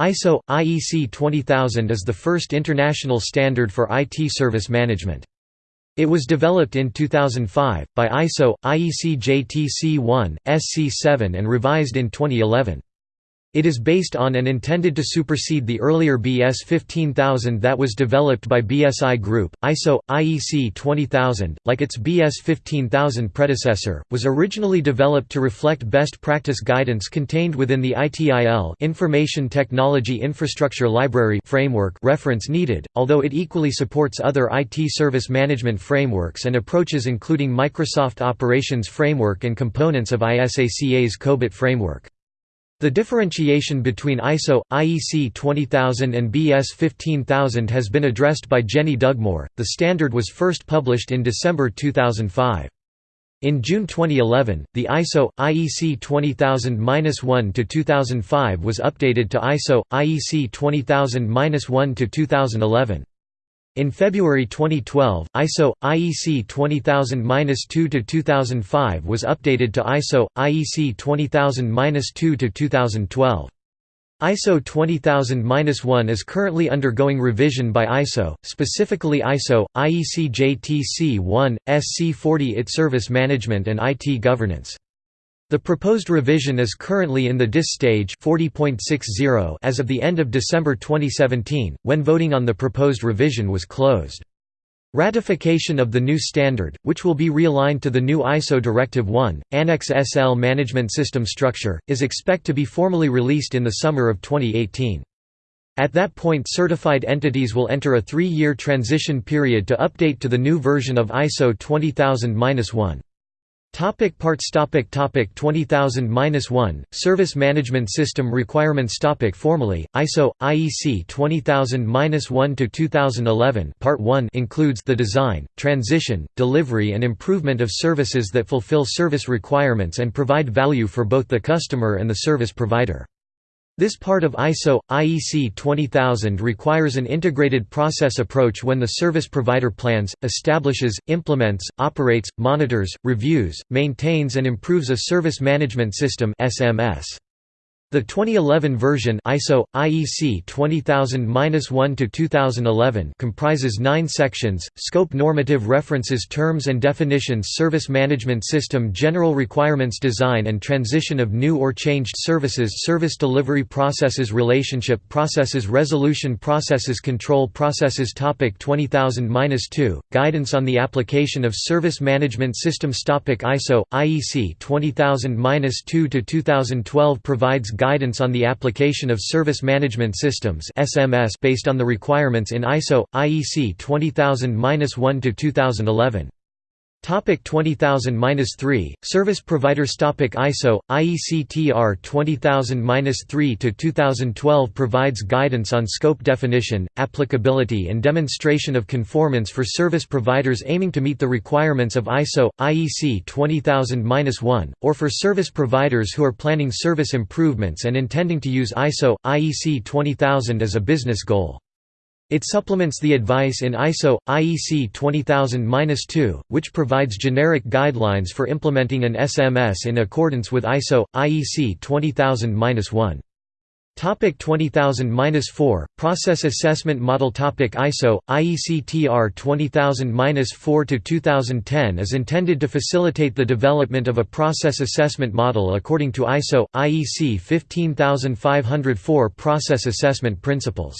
ISO – IEC 20000 is the first international standard for IT service management. It was developed in 2005, by ISO, IEC JTC1, SC7 and revised in 2011. It is based on and intended to supersede the earlier BS 15000 that was developed by BSI Group. ISO IEC 20000, like its BS 15000 predecessor, was originally developed to reflect best practice guidance contained within the ITIL Information Technology Infrastructure Library framework reference needed, although it equally supports other IT service management frameworks and approaches including Microsoft Operations Framework and components of ISACA's COBIT framework. The differentiation between ISO, IEC 20000 and BS 15000 has been addressed by Jenny Dugmore. The standard was first published in December 2005. In June 2011, the ISO IEC 20000-1 to 2005 was updated to ISO IEC 20000-1 to 2011. In February 2012, ISO IEC 20000-2-2005 was updated to ISO IEC 20000-2-2012. ISO 20000-1 is currently undergoing revision by ISO, specifically ISO IEC JTC1 SC40 IT Service Management and IT Governance. The proposed revision is currently in the DIS stage 40.60 as of the end of December 2017, when voting on the proposed revision was closed. Ratification of the new standard, which will be realigned to the new ISO Directive 1, Annex SL Management System Structure, is expect to be formally released in the summer of 2018. At that point certified entities will enter a three-year transition period to update to the new version of ISO 20000-1. Topic parts topic topic 20000-1 Service Management System Requirements topic Formally, ISO IEC 20000-1 to 2011 Part 1 includes the design, transition, delivery and improvement of services that fulfill service requirements and provide value for both the customer and the service provider. This part of ISO IEC 20000 requires an integrated process approach when the service provider plans, establishes, implements, operates, monitors, reviews, maintains and improves a service management system SMS. The 2011 version ISO IEC 20000-1 to 2011 comprises 9 sections: Scope Normative References Terms and Definitions Service Management System General Requirements Design and Transition of New or Changed Services Service Delivery Processes Relationship Processes Resolution Processes Control Processes. Topic 20000-2 Guidance on the application of Service Management Systems. Topic ISO IEC 20000-2 to 2012 provides guidance on the application of Service Management Systems (SMS) based on the requirements in ISO IEC 20000-1 to 2011. Topic 20000-3 Service providers Topic ISO IEC TR 20000-3 to 2012 provides guidance on scope definition, applicability and demonstration of conformance for service providers aiming to meet the requirements of ISO IEC 20000-1 or for service providers who are planning service improvements and intending to use ISO IEC 20000 as a business goal. It supplements the advice in ISO IEC 20000-2, which provides generic guidelines for implementing an SMS in accordance with ISO IEC 20000-1. Topic 20000-4 Process Assessment Model Topic ISO IEC TR 20000-4 to 2010 is intended to facilitate the development of a process assessment model according to ISO IEC 15504 process assessment principles.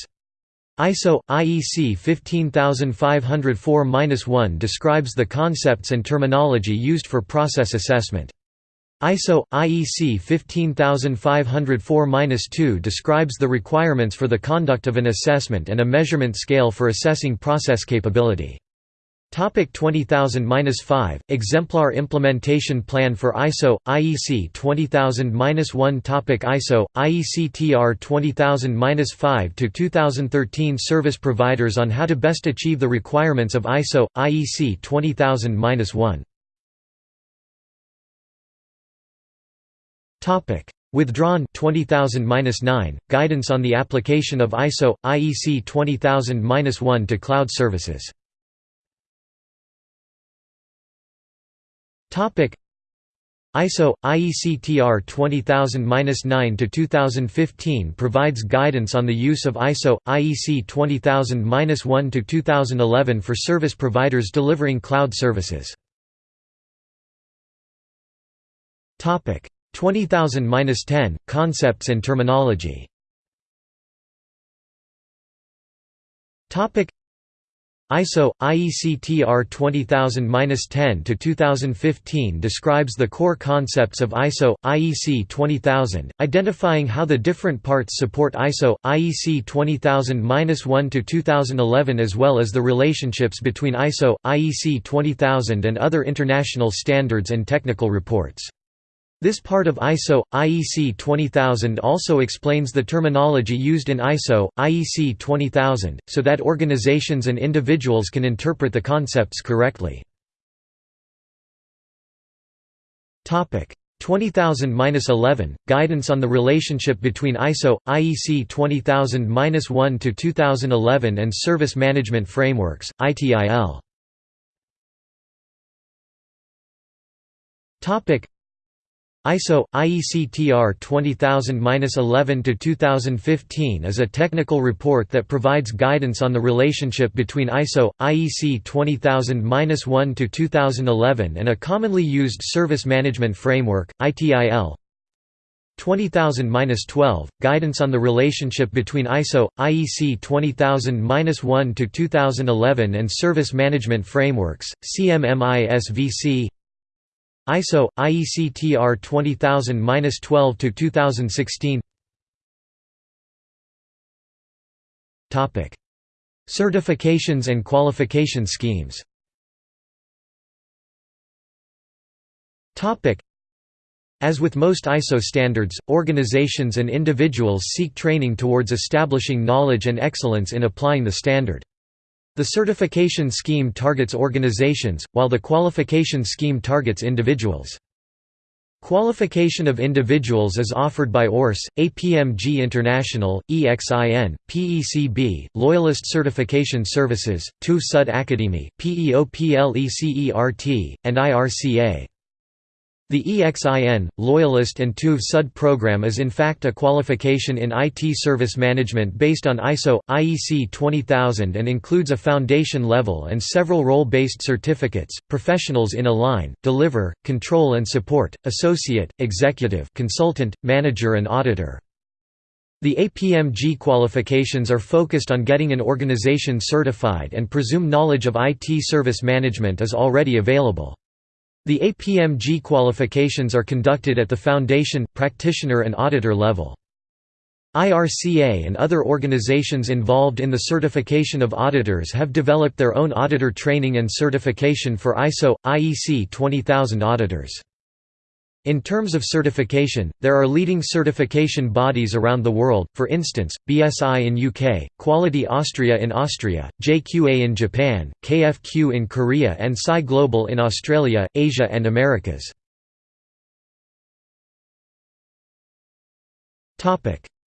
ISO IEC 15504-1 describes the concepts and terminology used for process assessment. ISO IEC 15504-2 describes the requirements for the conduct of an assessment and a measurement scale for assessing process capability. Topic 20000-5 Exemplar implementation plan for ISO IEC 20000-1 Topic ISO IEC TR 20000-5 to 2013 Service providers on how to best achieve the requirements of ISO IEC 20000-1 Topic Withdrawn 20000-9 Guidance on the application of ISO IEC 20000-1 to cloud services ISO IEC TR 20000-9 to 2015 provides guidance on the use of ISO IEC 20000-1 to 2011 for service providers delivering cloud services. Topic 20000-10 Concepts and terminology. Topic ISO IEC TR 20000-10 to 2015 describes the core concepts of ISO IEC 20000, identifying how the different parts support ISO IEC 20000-1 to 2011 as well as the relationships between ISO IEC 20000 and other international standards and technical reports. This part of ISO, IEC 20000 also explains the terminology used in ISO, IEC 20000, so that organizations and individuals can interpret the concepts correctly. 20000-11 – Guidance on the relationship between ISO, IEC 20000-1 to 2011 and Service Management Frameworks, ITIL. ISO IEC TR 20000-11 to 2015 is a technical report that provides guidance on the relationship between ISO IEC 20000-1 to 2011 and a commonly used service management framework ITIL 20000-12 Guidance on the relationship between ISO IEC 20000-1 to 2011 and service management frameworks CMMI-SVC ISO IEC TR 20000-12 to 2016 Topic. Certifications and qualification schemes. Topic. As with most ISO standards, organizations and individuals seek training towards establishing knowledge and excellence in applying the standard. The certification scheme targets organizations, while the qualification scheme targets individuals. Qualification of individuals is offered by ORS, APMG International, EXIN, PECB, Loyalist Certification Services, TÜV Sud Academy, PEOPLECERT, and IRCA. The EXIN, Loyalist and TÜV SUD program is in fact a qualification in IT service management based on ISO, IEC 20000 and includes a foundation level and several role-based certificates, professionals in Align, Deliver, Control and Support, Associate, Executive consultant, Manager and Auditor. The APMG qualifications are focused on getting an organization certified and presume knowledge of IT service management is already available. The APMG qualifications are conducted at the foundation, practitioner and auditor level. IRCA and other organizations involved in the certification of auditors have developed their own auditor training and certification for ISO, IEC 20000 auditors. In terms of certification, there are leading certification bodies around the world, for instance, BSI in UK, Quality Austria in Austria, JQA in Japan, KFQ in Korea and SCI Global in Australia, Asia and Americas.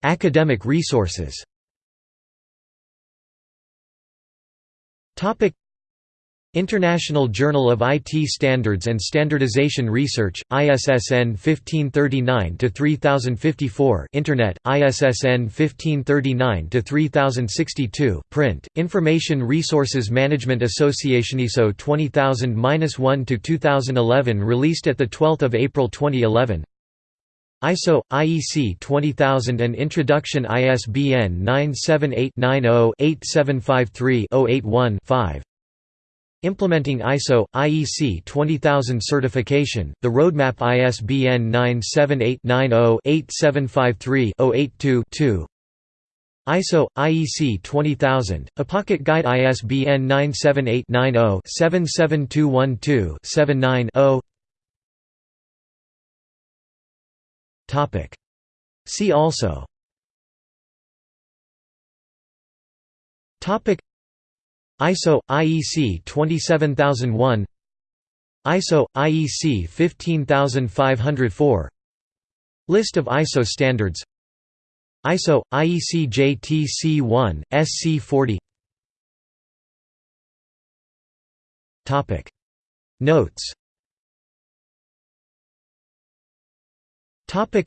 Academic resources International Journal of IT Standards and Standardization Research, ISSN 1539-3054 Internet, ISSN 1539-3062 Print, Information Resources Management Association ISO 20000-1-2011 released at 12 April 2011 ISO, IEC 20000 and Introduction ISBN 978 90 8753 081 5 Implementing ISO, IEC 20000 certification, the roadmap ISBN 978-90-8753-082-2 ISO, IEC 20000, a pocket guide ISBN 978-90-77212-79-0 See also ISO IEC 27001 ISO IEC 15504 List of ISO standards. ISO IEC JTC1 SC40 Topic. Notes. Topic.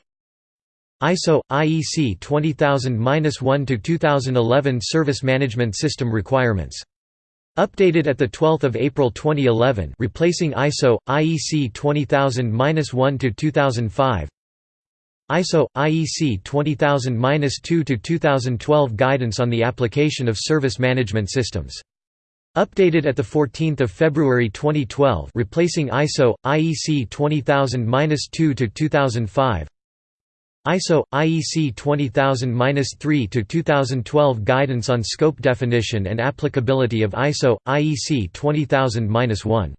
ISO IEC 20000-1 to 2011 Service Management System requirements. Updated at the 12th of April 2011, replacing ISO IEC 20000-1 to 2005. ISO IEC 20000-2 to 2012 Guidance on the application of service management systems. Updated at the 14th of February 2012, replacing ISO IEC 20000-2 to 2005. ISO IEC 20000-3 to 2012 Guidance on scope definition and applicability of ISO IEC 20000-1.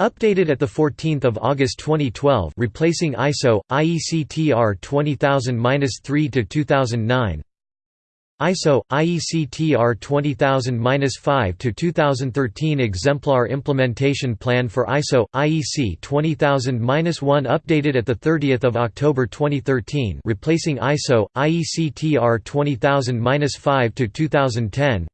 Updated at the 14th of August 2012, replacing ISO IEC TR 20000-3 to 2009. ISO IEC TR 20000-5 to 2013 exemplar implementation plan for ISO IEC 20000-1 updated at the 30th of October 2013 replacing ISO IEC TR 20000-5 to 2010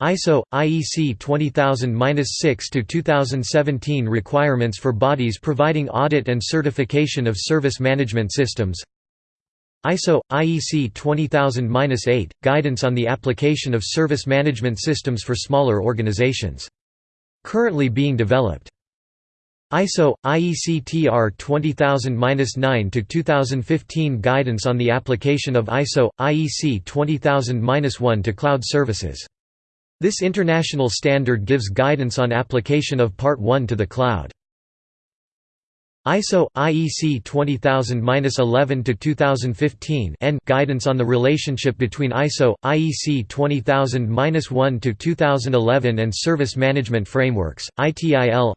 ISO IEC 20000-6 to 2017 requirements for bodies providing audit and certification of service management systems ISO IEC 20000-8 guidance on the application of service management systems for smaller organizations. Currently being developed. ISO IEC TR 20000-9 to 2015 guidance on the application of ISO IEC 20000-1 to cloud services. This international standard gives guidance on application of Part 1 to the cloud ISO IEC 20000-11 to 2015 N guidance on the relationship between ISO IEC 20000-1 to 2011 and service management frameworks ITIL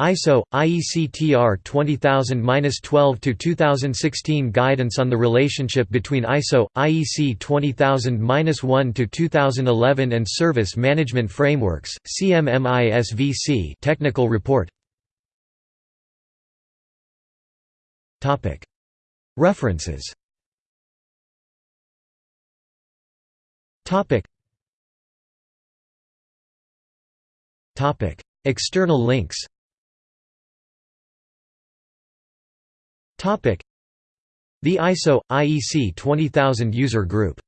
ISO IEC TR 20000-12 to 2016 guidance on the relationship between ISO IEC 20000-1 to 2011 and service management frameworks CMMISVC technical report References. External links. The ISO IEC 20000 user group